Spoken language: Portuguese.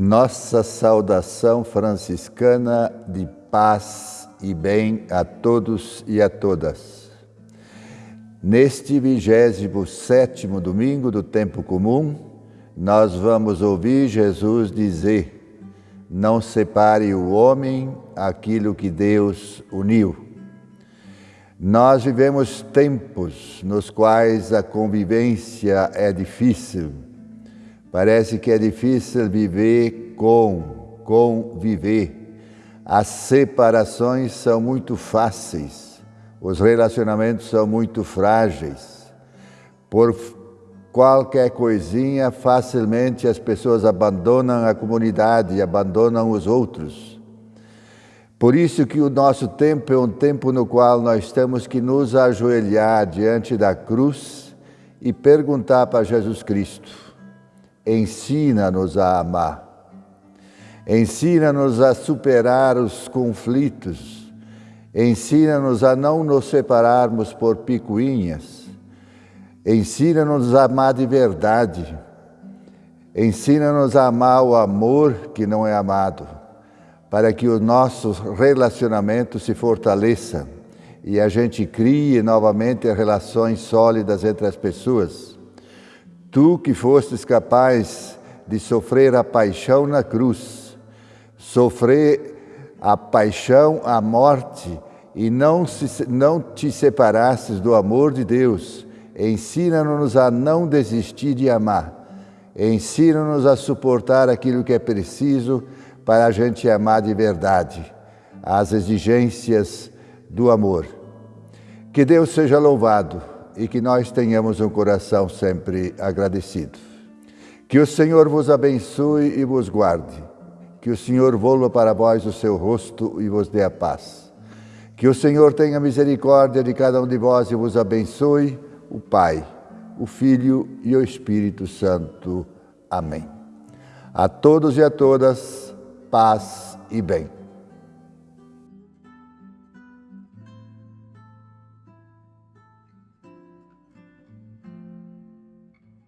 Nossa saudação franciscana de paz e bem a todos e a todas. Neste 27 domingo do tempo comum, nós vamos ouvir Jesus dizer: Não separe o homem aquilo que Deus uniu. Nós vivemos tempos nos quais a convivência é difícil Parece que é difícil viver com, conviver. As separações são muito fáceis, os relacionamentos são muito frágeis. Por qualquer coisinha, facilmente as pessoas abandonam a comunidade abandonam os outros. Por isso que o nosso tempo é um tempo no qual nós temos que nos ajoelhar diante da cruz e perguntar para Jesus Cristo: ensina-nos a amar. Ensina-nos a superar os conflitos. Ensina-nos a não nos separarmos por picuinhas. Ensina-nos a amar de verdade. Ensina-nos a amar o amor que não é amado, para que o nosso relacionamento se fortaleça e a gente crie novamente relações sólidas entre as pessoas. Tu que fostes capaz de sofrer a paixão na cruz, sofrer a paixão, a morte, e não, se, não te separastes do amor de Deus, ensina-nos a não desistir de amar. Ensina-nos a suportar aquilo que é preciso para a gente amar de verdade, as exigências do amor. Que Deus seja louvado e que nós tenhamos um coração sempre agradecido. Que o Senhor vos abençoe e vos guarde. Que o Senhor volva para vós o seu rosto e vos dê a paz. Que o Senhor tenha misericórdia de cada um de vós e vos abençoe, o Pai, o Filho e o Espírito Santo. Amém. A todos e a todas, paz e bem.